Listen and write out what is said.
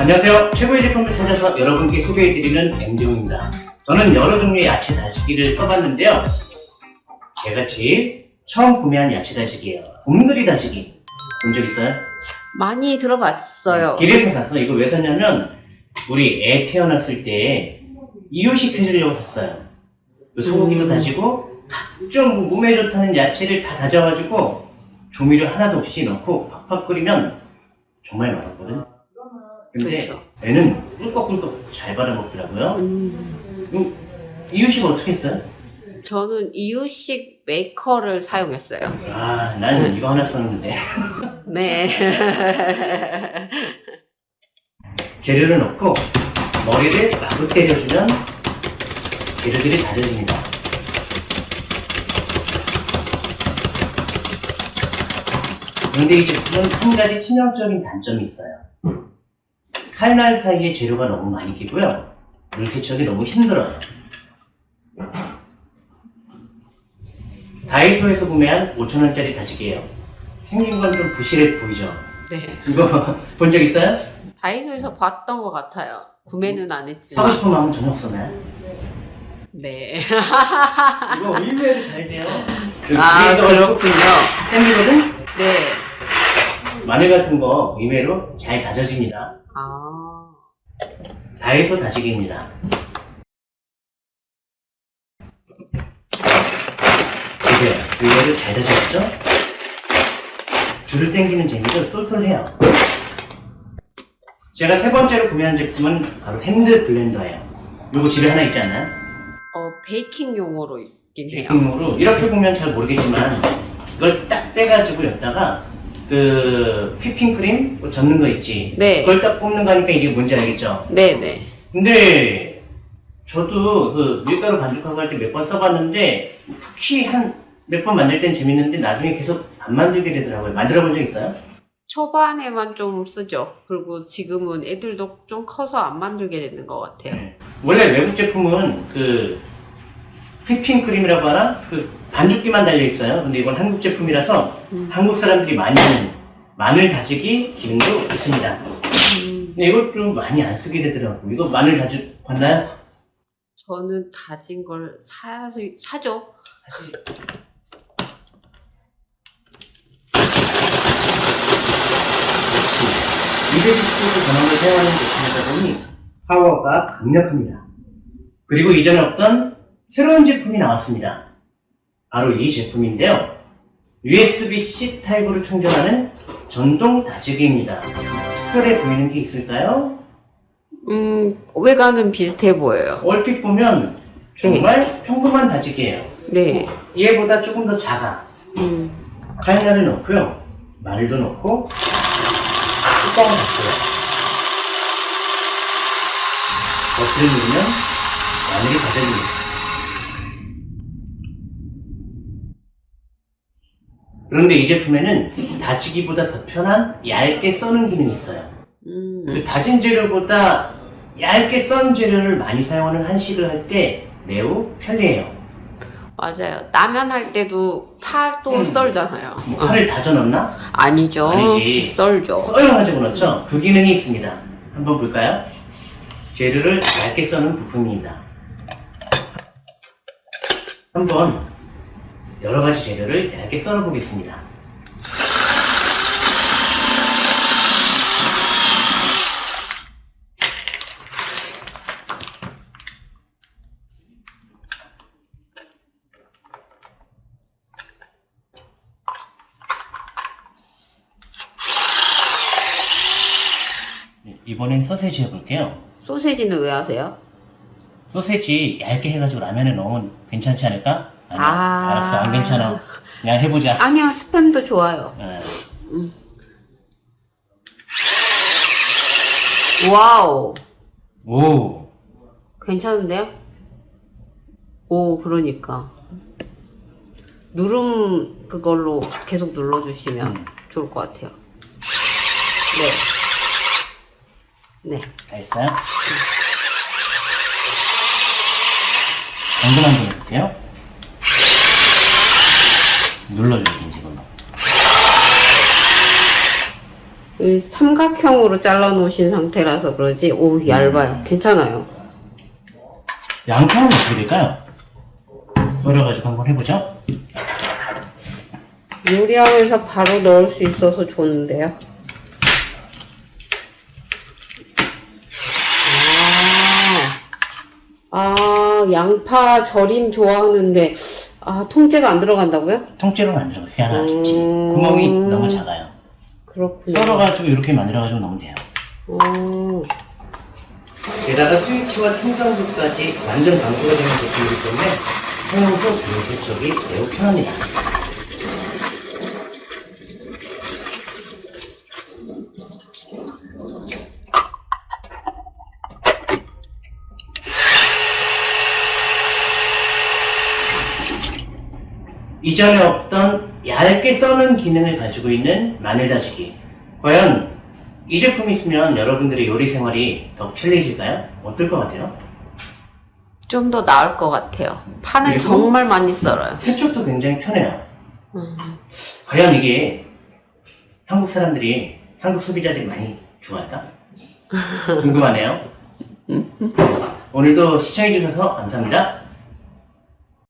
안녕하세요. 최고의 제품을 찾아서 여러분께 소개해드리는 엠디용입니다. 저는 여러 종류의 야채 다지기를 써봤는데요. 제가 제일 처음 구매한 야채 다지기예요. 곰돌이 다지기. 본 적 있어요? 많이 들어봤어요. 길에서 샀어. 이거 왜 샀냐면 우리 애 태어났을 때 이유식 해주려고 샀어요. 그 소고기도 음. 다지고 각종 몸에 좋다는 야채를 다 다져가지고 조미료 하나도 없이 넣고 팍팍 끓이면 정말 맛없거든. 근데 그렇죠. 애는 꿀꺽꿀꺽 잘 받아먹더라고요. 음, 음, 이유식 어떻게 했어요? 저는 이유식 메이커를 사용했어요. 아, 나는 네. 이거 하나 썼는데. 네. 재료를 넣고 머리를 마구 때려주면 재료들이 다져집니다. 그런데 이 제품은 한 가지 치명적인 단점이 있어요. 칼날 사이에 재료가 너무 많이 끼고요. 물 세척이 너무 힘들어요. 다이소에서 구매한 5천원짜리 다지기예요. 생긴 건 좀 부실해 보이죠? 네. 이거 본 적 있어요? 다이소에서 봤던 것 같아요. 구매는 안 사고 했지만. 싶은 마음은 전혀 없었나요? 네. 이거 의외로 잘 돼요. 그 아, 그렇군요. 생기거든? 네. 마늘 같은 거 의외로 잘 다져집니다. 아. 다이소 다지기입니다. 보세요. 의외로 잘 다졌죠? 줄을 당기는 재미도 쏠쏠해요. 제가 세 번째로 구매한 제품은 바로 핸드 블렌더예요. 요거 집에 하나 있지 않나요? 어, 베이킹용으로 있긴 해요. 베이킹으로 이렇게 보면 잘 모르겠지만 이걸 딱 빼가지고 여기다가 그 휘핑 크림 뭐 젓는 거 있지 네. 그걸 딱 뽑는 거니까 이게 뭔지 알겠죠? 네 네. 근데 저도 그 밀가루 반죽하고 할 때 몇 번 써봤는데 쿠키 한 몇 번 만들 땐 재밌는데 나중에 계속 안 만들게 되더라고요 만들어 본 적 있어요? 초반에만 좀 쓰죠. 그리고 지금은 애들도 좀 커서 안 만들게 되는 것 같아요. 네. 원래 외국 제품은 그 휘핑 크림이라고 하나? 그 반죽기만 달려 있어요 근데 이건 한국 제품이라서 음. 한국 사람들이 많이 하는 마늘 다지기 기능도 있습니다. 음, 근데 이것 좀 많이 안 쓰게 되더라고. 이거 마늘 다지 봤나요? 저는 다진 걸 사, 사죠. 사실 210도 전원을 사용하는 제품이다 보니 파워가 강력합니다. 그리고 이전에 없던 새로운 제품이 나왔습니다. 바로 이 제품인데요. USB-C 타입으로 충전하는 전동 다지기입니다. 특별해 보이는 게 있을까요? 음, 외관은 비슷해 보여요. 얼핏 보면 정말 평범한 다지기예요. 네. 얘보다 조금 더 작아. 음, 카이나를 넣고요. 마늘도 넣고 뚜껑을 닫고요. 버튼을 누르면 마늘이 닫아집니다. 그런데 이 제품에는 다지기보다 더 편한 얇게 써는 기능이 있어요. 음, 그 다진 재료보다 얇게 썬 재료를 많이 사용하는 한식을 할 때 매우 편리해요. 맞아요. 라면 할 때도 파도 음. 썰잖아요. 뭐 파를 다져 넣나? 아니죠. 아니지. 썰죠. 써여가지고 넣죠. 그 기능이 있습니다. 한번 볼까요? 재료를 얇게 써는 부품입니다. 한번 여러 가지 재료를 얇게 썰어 보겠습니다. 네, 이번엔 소세지 해볼게요. 소세지는 왜 하세요? 소세지 얇게 해가지고 라면에 넣으면 괜찮지 않을까? 아니야. 아. 알았어, 안 괜찮아. 그냥 해보자. 아니요, 스팸도 좋아요. 어, 음. wow. 오, 괜찮은데요? 오, 그러니까. 누름 그걸로 계속 눌러주시면 음. 좋을 것 같아요. 네. 네. 다 했어요? 정도만 좀 해볼게요. 이제 걸로. 이 삼각형으로 잘라 놓으신 상태라서 그러지. 오, 얇아요. 괜찮아요. 양파는 어떻게 될까요? 썰어가지고 한번 해보죠. 요리하면서 바로 넣을 수 있어서 좋은데요. 아, 아, 양파 절임 좋아하는데, 아, 통째가 안 들어간다고요? 통째로는 안 들어가. 그게 하나 좋지. 음. 구멍이 너무 작아요. 그렇군요. 썰어가지고 이렇게 만들어가지고 넣으면 돼요. 어, 게다가 스위치와 충전구까지 완전 방수가 되는 제품이기 때문에 사용도 세척이 매우 편합니다. 이전에 없던 얇게 써는 기능을 가지고 있는 마늘 다지기. 과연 이 제품이 있으면 여러분들의 요리 생활이 더 편리해질까요? 어떨 것 같아요? 좀 더 나을 것 같아요. 그리고- 정말 많이 썰어요. 세척도 굉장히 편해요. 음, 과연 이게 한국 사람들이, 한국 소비자들이 많이 좋아할까? 궁금하네요. 오늘도 시청해주셔서 감사합니다.